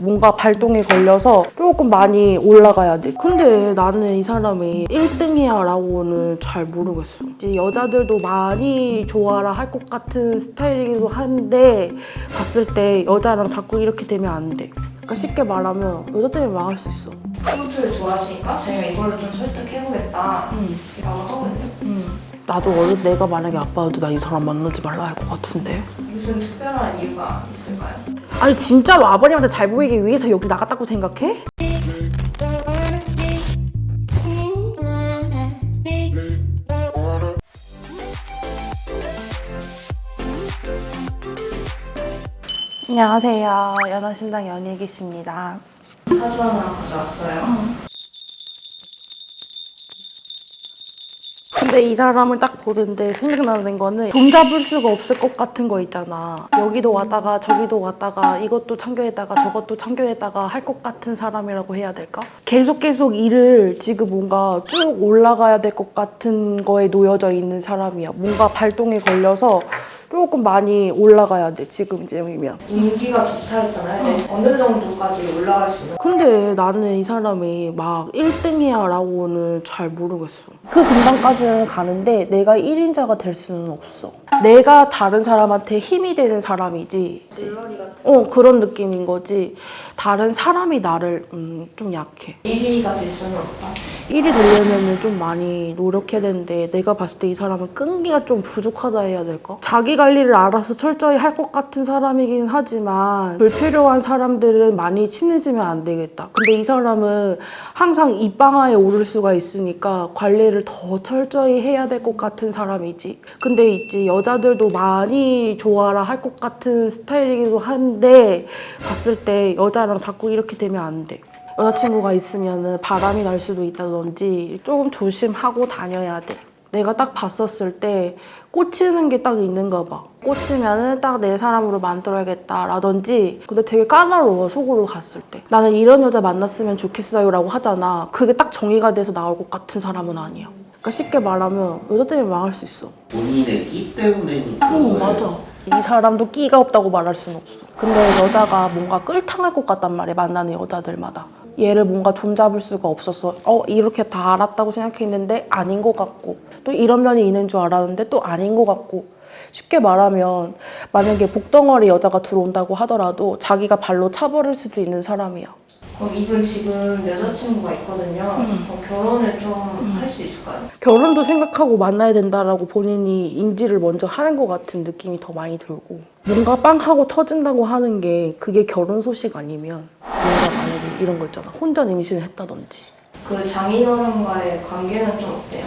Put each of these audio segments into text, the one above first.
뭔가 발동이 걸려서 조금 많이 올라가야 돼. 근데 나는 이 사람이 1등이야 라고는 잘 모르겠어. 이제 여자들도 많이 좋아라 할 것 같은 스타일이기도 한데 봤을 때 여자랑 자꾸 이렇게 되면 안 돼. 그러니까 쉽게 말하면 여자 때문에 망할 수 있어. 트로트를 좋아하시니까 제가 이걸로 좀 설득해보겠다 라고 하거든요. 나도 어릴 때 내가 만약에 아빠여도 나 이 사람 만나지 말라 할 것 같은데. 무슨 특별한 이유가 있을까요? 아니 진짜로 아버님한테 잘 보이기 위해서 여기 나갔다고 생각해? 안녕하세요. 연하신당 연예기십니다. 사주 하나 가져왔어요. 근데 이 사람을 딱 보는데 생각나는 거는 돈 잡을 수가 없을 것 같은 거 있잖아. 여기도 왔다가 저기도 왔다가 이것도 참교했다가 저것도 참교했다가 할 것 같은 사람이라고 해야 될까? 계속 계속 일을 지금 뭔가 쭉 올라가야 될 것 같은 거에 놓여져 있는 사람이야. 뭔가 발동이 걸려서 조금 많이 올라가야 돼, 지금쯤이면. 운기가 좋다 했잖아요. 네. 어느 정도까지 올라갈 수 있는 근데 나는 이 사람이 막 1등이야 라고는 잘 모르겠어. 그 근방까지는 가는데 내가 1인자가 될 수는 없어. 내가 다른 사람한테 힘이 되는 사람이지. 어, 그런 느낌인 거지. 다른 사람이 나를 음, 좀 약해. 1위가 될 수는 없다. 1이 되려면 좀 많이 노력해야 되는데 내가 봤을 때 이 사람은 끈기가 좀 부족하다 해야 될까? 자기 관리를 알아서 철저히 할 것 같은 사람이긴 하지만 불필요한 사람들은 많이 친해지면 안 되겠다. 근데 이 사람은 항상 입방아에 오를 수가 있으니까 관리를 더 철저히 해야 될 것 같은 사람이지. 근데 있지 여자들도 많이 좋아라 할 것 같은 스타일이기도 한데 봤을 때 여자랑 자꾸 이렇게 되면 안 돼. 여자친구가 있으면 바람이 날 수도 있다든지 조금 조심하고 다녀야 돼. 내가 딱 봤었을 때 꽂히는 게 딱 있는가 봐. 꽂히면은 딱내 사람으로 만들어야겠다라든지 근데 되게 까다로워 속으로 갔을 때 나는 이런 여자 만났으면 좋겠어요 라고 하잖아 그게 딱 정의가 돼서 나올 것 같은 사람은 아니야 그러니까 쉽게 말하면 여자 때문에 망할 수 있어 본인의 끼 때문에 좀 어. 맞아. 이 사람도 끼가 없다고 말할 수는 없어. 근데 여자가 뭔가 끌탕할 것 같단 말이야, 만나는 여자들마다. 얘를 뭔가 좀 잡을 수가 없었어. 어, 이렇게 다 알았다고 생각했는데 아닌 것 같고. 또 이런 면이 있는 줄 알았는데 또 아닌 것 같고. 쉽게 말하면 만약에 복덩어리 여자가 들어온다고 하더라도 자기가 발로 차버릴 수도 있는 사람이야. 그럼 이분 지금 여자친구가 있거든요. 음. 그럼 결혼을 좀 할 수 있을까요? 결혼도 생각하고 만나야 된다라고 본인이 인지를 먼저 하는 것 같은 느낌이 더 많이 들고 뭔가 빵 하고 터진다고 하는 게 그게 결혼 소식 아니면 뭔가 만약에 이런 거 있잖아 혼전 임신을 했다든지 그 장인어른과의 관계는 좀 어때요?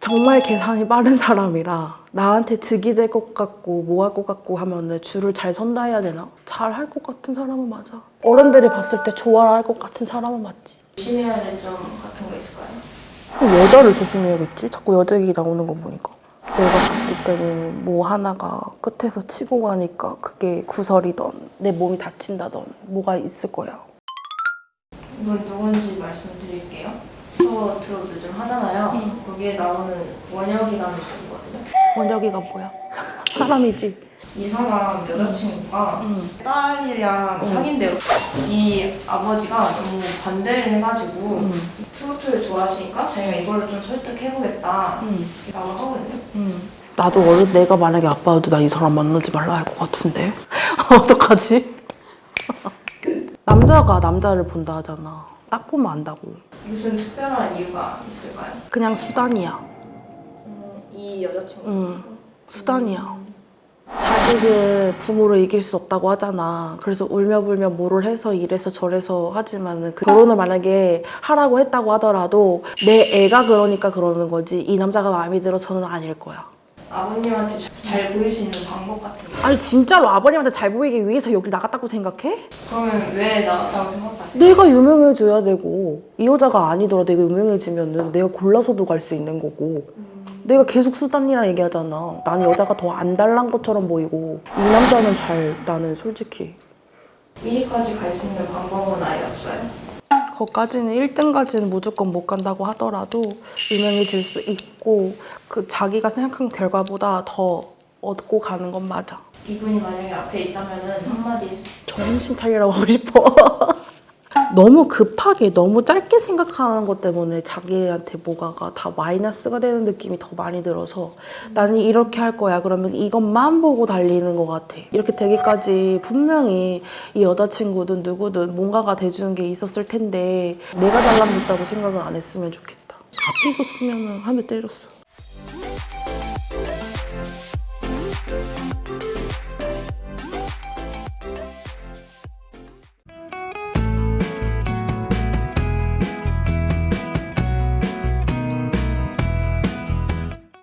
정말 계산이 빠른 사람이라 나한테 득이 될 것 같고 뭐 할 것 같고 하면은 줄을 잘 선다 해야 되나? 잘 할 것 같은 사람은 맞아 어른들이 봤을 때 좋아할 것 같은 사람은 맞지 조심해야 될 점 같은 거 있을까요? 여자를 조심해야겠지? 자꾸 여자 얘기 나오는 거 보니까. 내가 봤을 때는 뭐 하나가 끝에서 치고 가니까 그게 구설이던 내 몸이 다친다던 뭐가 있을 거야. 이분 누군지 말씀드릴게요. 저 드롭 요즘 하잖아요. 거기에 나오는 원혁이라는 친구거든요. 원혁이가 뭐야? 사람이지. 이 사람 여자친구가 응. 딸이랑 응. 사귄대요. 이 아버지가 너무 반대를 해가지고 응. 트로트를 좋아하시니까 제가 이걸로 좀 설득해보겠다 응. 라고 하거든요. 응. 나도 어릴 때 내가 만약에 아빠여도 나 이 사람 만나지 말라 할 것 같은데. 어떡하지? 남자가 남자를 본다 하잖아. 딱 보면 안다고. 무슨 특별한 이유가 있을까요? 그냥 수단이야. 이 여자친구 응, 수단이야. 자식을 부모를 이길 수 없다고 하잖아. 그래서 울며불며 뭐를 해서 이래서 저래서 하지만 그 결혼을 만약에 하라고 했다고 하더라도 내 애가 그러니까 그러는 거지 이 남자가 마음에 들어서는 아닐 거야. 아버님한테 잘 보일 수 있는 방법 같은 게 아니 진짜로 아버님한테 잘 보이기 위해서 여기 나갔다고 생각해? 그러면 왜 나왔다고 생각하세요? 내가 유명해져야 되고 이 여자가 아니더라 내가 유명해지면 은 내가 골라서도 갈 수 있는 거고 내가 계속 수단이라 얘기하잖아 난 여자가 더 안 달란 것처럼 보이고 이 남자는 잘 나는 솔직히 1위까지 갈 수 있는 방법은 아예 없어요. 거기까지는 1등까지는 무조건 못 간다고 하더라도 유명해질 수 있고 그 자기가 생각한 결과보다 더 얻고 가는 건 맞아 이분이 만약에 앞에 있다면은 한마디 정신 차리라고 하고 싶어. 너무 급하게 너무 짧게 생각하는 것 때문에 자기한테 뭐가가 다 마이너스가 되는 느낌이 더 많이 들어서 나는 이렇게 할 거야. 그러면 이것만 보고 달리는 것 같아. 이렇게 되기까지 분명히 이 여자친구든 누구든 뭔가가 돼주는 게 있었을 텐데 내가 잘남겼다고 생각을 안 했으면 좋겠다. 앞에 있었으면 한 대 때렸어